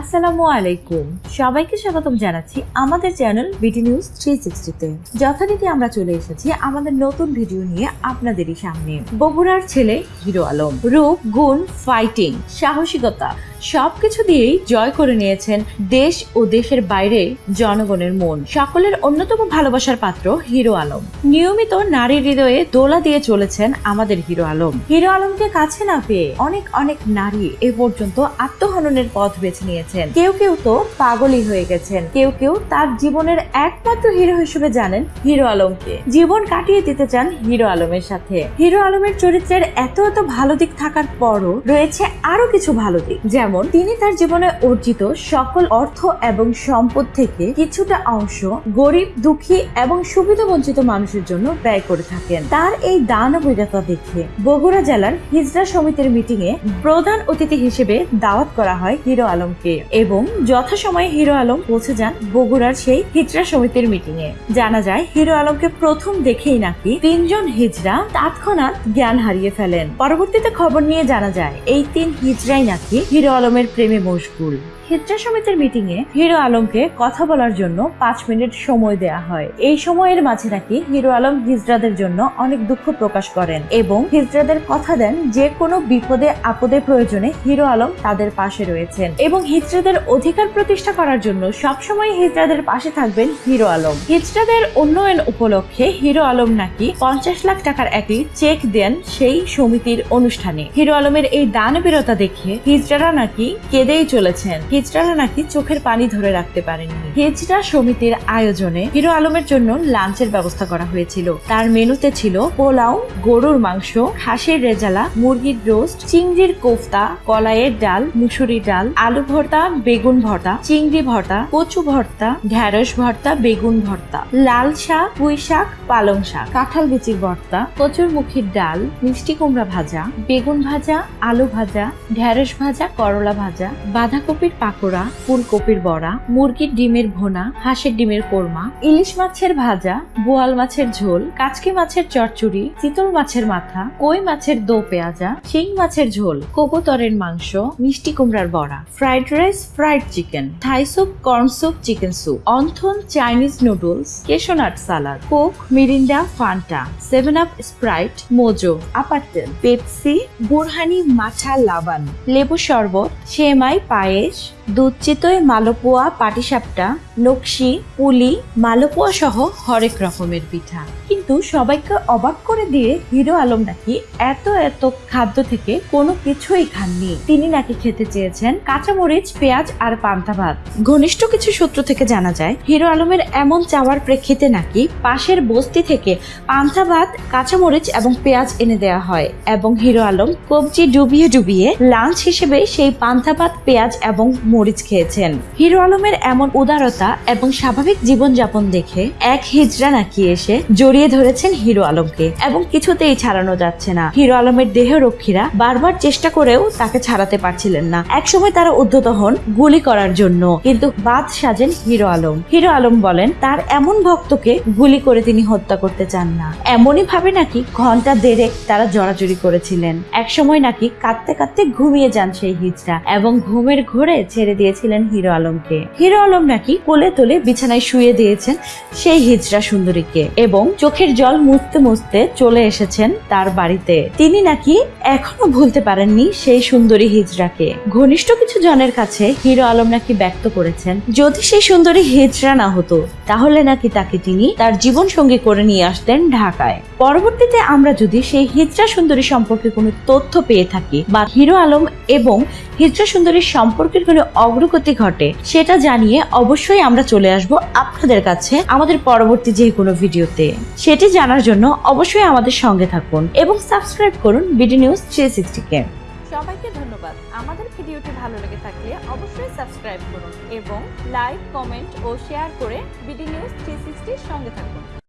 আসসালামু আলাইকুম। সবাইকে স্বাগতম জানাচ্ছি আমাদের চ্যানেল বিটি নিউজ থ্রি সিক্সটিতে যথারীতি আমরা চলে এসেছি আমাদের নতুন ভিডিও নিয়ে আপনাদেরই সামনে। বগুড়ার ছেলে হিরো আলম। রূপ, গুণ ফাইটিং সাহসিকতা সবকিছু দিয়েই জয় করে নিয়েছেন দেশ ও দেশের বাইরে জনগণের মন। সকলের অন্যতম ভালোবাসার পাত্র হিরো আলম। নিয়মিত নারীর হৃদয়ে দোলা দিয়ে চলেছেন আমাদের হিরো আলম। হিরো আলমকে কাছে না পেয়ে অনেক অনেক নারী এ পর্যন্ত আত্মহননের পথ বেছে নিয়েছেন। কেউ কেউ তো পাগলই হয়ে গেছেন। কেউ কেউ তার জীবনের একমাত্র হিরো হিসেবে জানেন হিরো আলমকে। জীবন কাটিয়ে দিতে চান হিরো আলমের সাথে। হিরো আলমের চরিত্রের এত এত ভালো দিক থাকার পরও রয়েছে আরও কিছু ভালো দিক। যেমন তিনি তার জীবনে অর্জিত সকল অর্থ এবং সম্পদ থেকে কিছুটা অংশ গরিব, দুঃখী এবং সুবিধা বঞ্চিত মানুষের জন্য ব্যয় করে থাকেন। তার এই দানবীরতা দেখে বগুড়া জেলার হিজড়া সমিতির মিটিং এ প্রধান অতিথি হিসেবে দাওয়াত করা হয় হিরো আলমকে এবং যথাসময়ে হিরো আলম পৌঁছে যান বগুড়ার সেই হিজড়া সমিতির মিটিং এ। জানা যায়, হিরো আলমকে প্রথম দেখেই নাকি তিনজন হিজড়া তৎক্ষণাৎ জ্ঞান হারিয়ে ফেলেন। পরবর্তীতে খবর নিয়ে জানা যায়, এই তিন হিজড়াই নাকি হিরো আলমের প্রেমে মশগুল হিজড়া সমিতির মিটিং এ হিরো আলমকে কথা বলার জন্য পাঁচ মিনিট সময় দেয়া হয়। এই সময়ের মাঝে নাকি হিরো আলম হিজড়াদের জন্য অনেক দুঃখ প্রকাশ করেন এবং হিজড়াদের কথা দেন যে কোনো বিপদে, আপদে, প্রয়োজনে হিরো আলম তাদের পাশে রয়েছেন এবং হিজড়াদের অধিকার প্রতিষ্ঠা করার জন্য সবসময় হিজড়াদের পাশে থাকবেন হিরো আলম। হিজড়াদের উন্নয়ন উপলক্ষে হিরো আলম নাকি পঞ্চাশ লাখ টাকার একটি চেক দেন সেই সমিতির অনুষ্ঠানে। হিরো আলমের এই দানবীরতা দেখে হিজড়ারা নাকি কেঁদেই চলেছেন। হিজড়ারা নাকি চোখের পানি ধরে রাখতে পারেননি। হিজড়া সমিতির আয়োজনে হিরো আলমের জন্য লাঞ্চের ব্যবস্থা করা হয়েছিল। তার মেনুতে ছিল পোলাও, গরুর মাংস, খাসির রেজালা, মুরগির রোস্ট, চিংড়ির কোফতা, কলাইয়ের ডাল মুসুরি ডাল, আলু ভর্তা, বেগুন ভর্তা, চিংড়ি ভর্তা, কচু ভর্তা, ঢ্যাঁড়স ভর্তা, বেগুন ভর্তা, লাল শাক, পুঁই শাক, পালং শাক, কাঁঠাল বিচির ভর্তা কচুর মুখির ডাল, মিষ্টি কুমড়া ভাজা, বেগুন ভাজা, আলু ভাজা, ঢ্যাঁড়স ভাজা, করলা ভাজা, বাঁধাকপির পাকোড়া, ফুলকপির বড়া, মুরগির ডিমের ভোনা, হাঁসের ডিমের কোরমা, ইলিশ মাছের ভাজা, বোয়াল মাছের ঝোল, কাচকি মাছের চচ্চড়ি, চিতল মাছের মাথা, কই মাছের দো পেঁয়াজা, শিং মাছের ঝোল, কবুতরের মাংস, মিষ্টি কুমড়ার বড়া, fried rice, fried chicken, Thai soup, corn soup, chicken soup, wonton, Chinese noodles, cashew nut salad, Coke, Mirinda, Fanta, seven up Sprite, Mojo আপারটেল Pepsi, borhani মাছা লাবান, লেবু শরবত, সেমাই, পায়েস দুধ চিতই মালপোয়া, পাটিসাপটা, নকশি, পুলি মালপোয়া সহ হরেক রকমের পিঠা। কিন্তু সবাইকে অবাক করে দিয়ে হিরো আলম নাকি এত এত খাদ্য থেকে কোনো কিছুই খাননি। তিনি নাকি খেতে চেয়েছেন কাঁচামরিচ, পেঁয়াজ আর পান্তা ভাত। ঘনিষ্ঠ কিছু সূত্র থেকে জানা যায়, হিরো আলমের এমন চাওয়ার প্রেক্ষিতে নাকি পাশের বস্তি থেকে পান্তা ভাত, কাঁচামরিচ এবং পেঁয়াজ এনে দেওয়া হয় এবং হিরো আলম কবজি ডুবিয়ে ডুবিয়ে লাঞ্চ হিসেবে সেই পান্তা ভাত, পেঁয়াজ এবং মরিচ খেয়েছেন। হিরো আলমের এমন উদারতা এবং স্বাভাবিক জীবনযাপন দেখে এক হিজড়া নাকি এসে জড়িয়ে ধরেছেন হিরো আলমকে এবং কিছুতেই ছাড়ানো যাচ্ছে না। হিরো আলমের দেহরক্ষীরা বারবার চেষ্টা করেও তাকে ছাড়াতে পারছিলেন না। একসময় তারা উদ্ধত হন গুলি করার জন্য, কিন্তু বাদ সাজেন হিরো আলম। হিরো আলম বলেন, তার এমন ভক্তকে গুলি করে তিনি হত্যা করতে চান না। এমনই ভাবে নাকি ঘণ্টা দেড়েক তারা জড়াজড়ি করেছিলেন। একসময় নাকি কাঁদতে কাঁদতে ঘুমিয়ে যান সেই হিজড়া এবং ঘুমের ঘোরে ছেড়ে দিয়েছিলেন হিরো আলমকে। হিরো আলম নাকি কোলে তোলে বিছানায় শুয়ে দিয়েছেন সেই হিজড়া সুন্দরীকে এবং চোখের জল মুছতে মুছতে চলে এসেছেন তার বাড়িতে। তিনি নাকি এখনও ভুলতে পারেননি সেই সুন্দরী হিজড়াকে। ঘনিষ্ঠ কিছু জনের কাছে হিরো আলম নাকি ব্যক্ত করেছেন, যদি সেই সুন্দরী হিজড়া না হতো, তাহলে নাকি তাকে তিনি তার জীবন সঙ্গী করে নিয়ে আসতেন ঢাকায়। পরবর্তীতে আমরা যদি সেই হিজড়া সুন্দরী সম্পর্কে কোনো তথ্য পেয়ে থাকি বা হিরো আলম এবং হিজড়া সুন্দরীর সম্পর্কের কোনো অগ্রগতি ঘটে, সেটা জানিয়ে অবশ্যই আমরা চলে আসব আপনাদের কাছে আমাদের পরবর্তী যে কোনো ভিডিওতে। সেটি জানার জন্য অবশ্যই আমাদের সঙ্গে থাকুন এবং সাবস্ক্রাইব করুন বিডি নিউজ থ্রি সিক্সটিকে সবাইকে ধন্যবাদ। আমাদের ভিডিওটি ভালো লেগে থাকলে অবশ্যই সাবস্ক্রাইব করুন এবং লাইক, কমেন্ট ও শেয়ার করে বিডি নিউজ থ্রি সঙ্গে থাকুন।